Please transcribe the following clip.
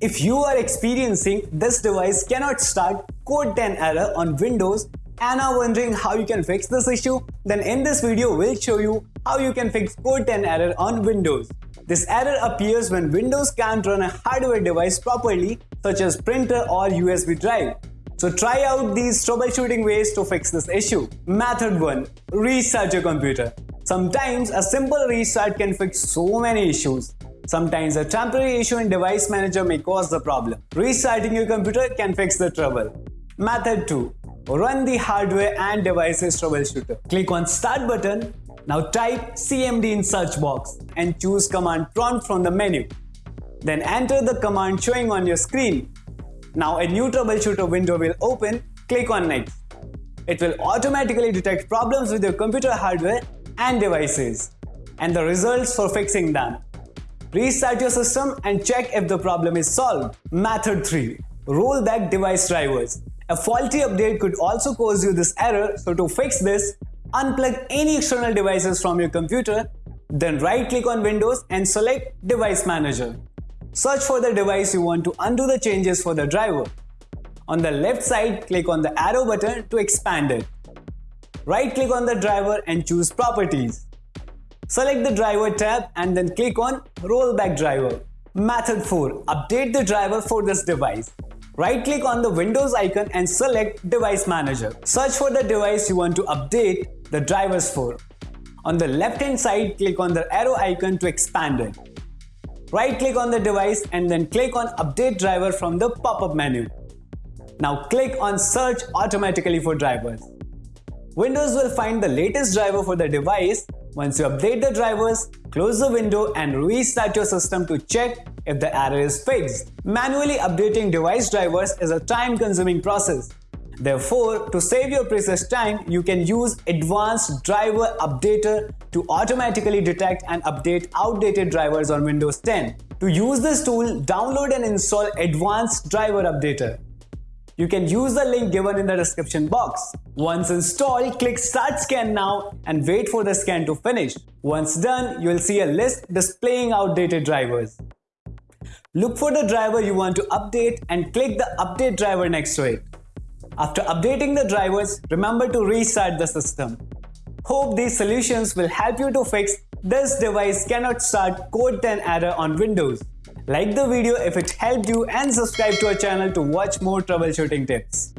If you are experiencing this device cannot start code 10 error on Windows and are wondering how you can fix this issue, then in this video we'll show you how you can fix code 10 error on Windows. This error appears when Windows can't run a hardware device properly such as printer or USB drive. So try out these troubleshooting ways to fix this issue. Method 1. Restart your computer. Sometimes a simple restart can fix so many issues. Sometimes a temporary issue in device manager may cause the problem. Restarting your computer can fix the trouble. Method 2. Run the hardware and devices troubleshooter. Click on start button. Now type CMD in search box and choose command prompt from the menu. Then enter the command showing on your screen. Now a new troubleshooter window will open, click on next. It will automatically detect problems with your computer hardware and devices and the results for fixing them. Restart your system and check if the problem is solved. Method 3. Roll back device drivers. A faulty update could also cause you this error, so to fix this, unplug any external devices from your computer, then right click on Windows and select Device Manager. Search for the device you want to undo the changes for the driver. On the left side, click on the arrow button to expand it. Right click on the driver and choose Properties. Select the driver tab and then click on Rollback Driver. Method 4. Update the driver for this device. Right click on the Windows icon and select Device Manager. Search for the device you want to update the drivers for. On the left hand side, click on the arrow icon to expand it. Right click on the device and then click on update driver from the pop-up menu. Now click on search automatically for drivers. Windows will find the latest driver for the device. Once you update the drivers, close the window and restart your system to check if the error is fixed. Manually updating device drivers is a time-consuming process. Therefore, to save your precious time, you can use Advanced Driver Updater to automatically detect and update outdated drivers on Windows 10. To use this tool, download and install Advanced Driver Updater. You can use the link given in the description box. Once installed, click Start Scan Now and wait for the scan to finish. Once done, you will see a list displaying outdated drivers. Look for the driver you want to update and click the Update driver next to it. After updating the drivers, remember to restart the system. Hope these solutions will help you to fix this device cannot start code 10 error on Windows. Like the video if it helped you and subscribe to our channel to watch more troubleshooting tips.